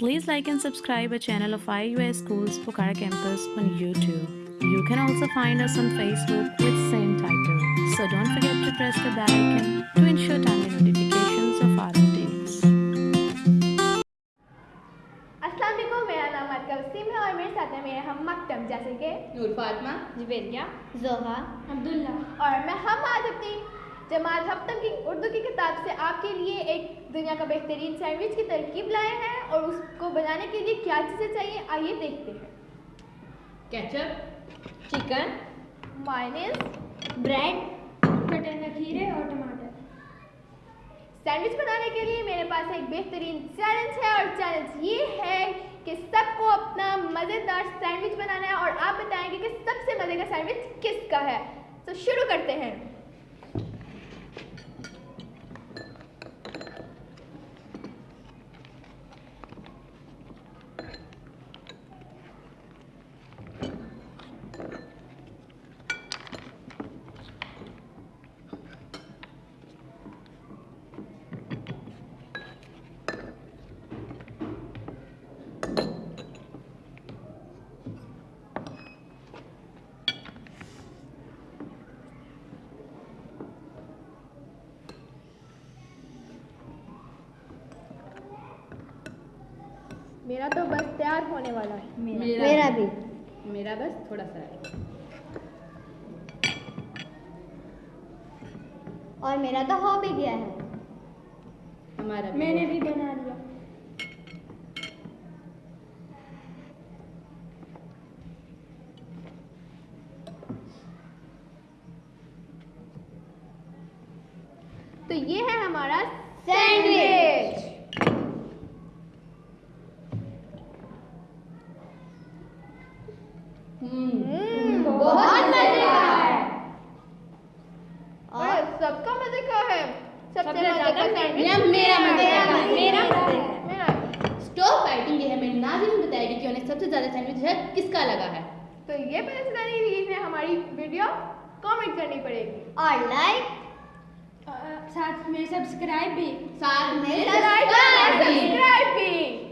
Please like and subscribe our channel of IUS Schools Pokhara Campus on YouTube. You can also find us on Facebook with same title. So don't forget to press the bell icon to ensure timely notifications of our updates. Assalamu alaikum, my name is Kavsim and my friends are with me Maktam, like Noor Fatma, Jibelia, Zoha, Abdullah. And we are today with Jamal Haptam's Urdu's دنیا کا بہترین sandwich کی ترکیب لائے ہیں اور اس کو بنانے کے لیے کیا چیزیں چاہیے؟ آئیے دیکھتے ہیں۔ کیچپ چکن مائنس بریڈ مٹر کھیرے اور ٹماٹر۔ سینڈوچ بنانے کے لیے میرے پاس ایک بہترین چیلنج ہے اور چیلنج یہ ہے کہ سب کو اپنا مزیدار سینڈوچ بنانا ہے اور آپ بتائیں گے کہ سب سے مزے کا سینڈوچ کس کا ہے۔ تو شروع کرتے ہیں۔ میرا تو بس تیار ہونے والا ہے۔ میرا بھی۔ میرا بس تھوڑا سا ہے۔ اور میرا تو ہو بھی گیا ہے۔ ہمارا میں نے بھی بنا لیا۔ تو یہ ہے ہمارا سینڈوچ۔ بہت مزے کا ہے۔ اور سب کا مزے کا ہے۔ سب سے مزے کا سینڈوچ۔ میرا مزے کا میرا میرا سٹو فائٹنگ یہ ہمیں ناظرین بتائے گی کہ انہیں سب سے زیادہ سینڈوچ ہے کس کا لگا ہے؟ تو یہ پتہ چلانے کے لیے ہمیں ہماری ویڈیو کامنٹ کرنی پڑے گی۔ اور لائک۔ ساتھ میں سبسکرائب بھی۔ ساتھ میں سبسکرائب بھی۔